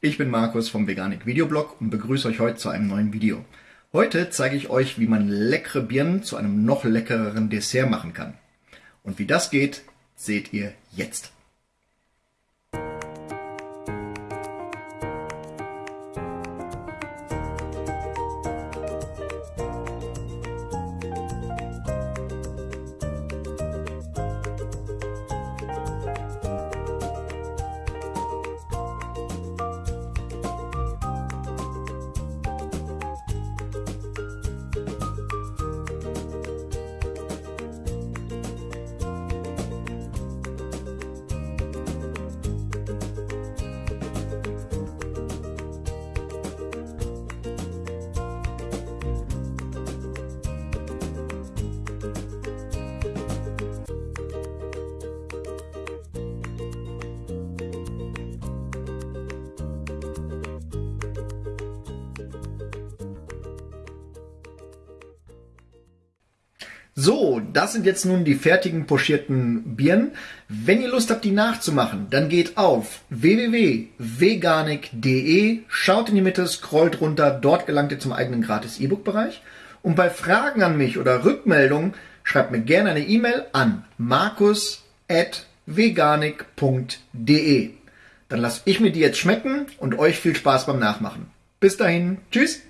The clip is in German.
ich bin Markus vom Veganik Videoblog und begrüße euch heute zu einem neuen Video. Heute zeige ich euch, wie man leckere Birnen zu einem noch leckereren Dessert machen kann. Und wie das geht, seht ihr jetzt. So, das sind jetzt nun die fertigen pochierten Birnen. Wenn ihr Lust habt, die nachzumachen, dann geht auf www.veganik.de, schaut in die Mitte, scrollt runter, dort gelangt ihr zum eigenen gratis E-Book-Bereich. Und bei Fragen an mich oder Rückmeldungen schreibt mir gerne eine E-Mail an markus.veganik.de. Dann lasse ich mir die jetzt schmecken und euch viel Spaß beim Nachmachen. Bis dahin, tschüss!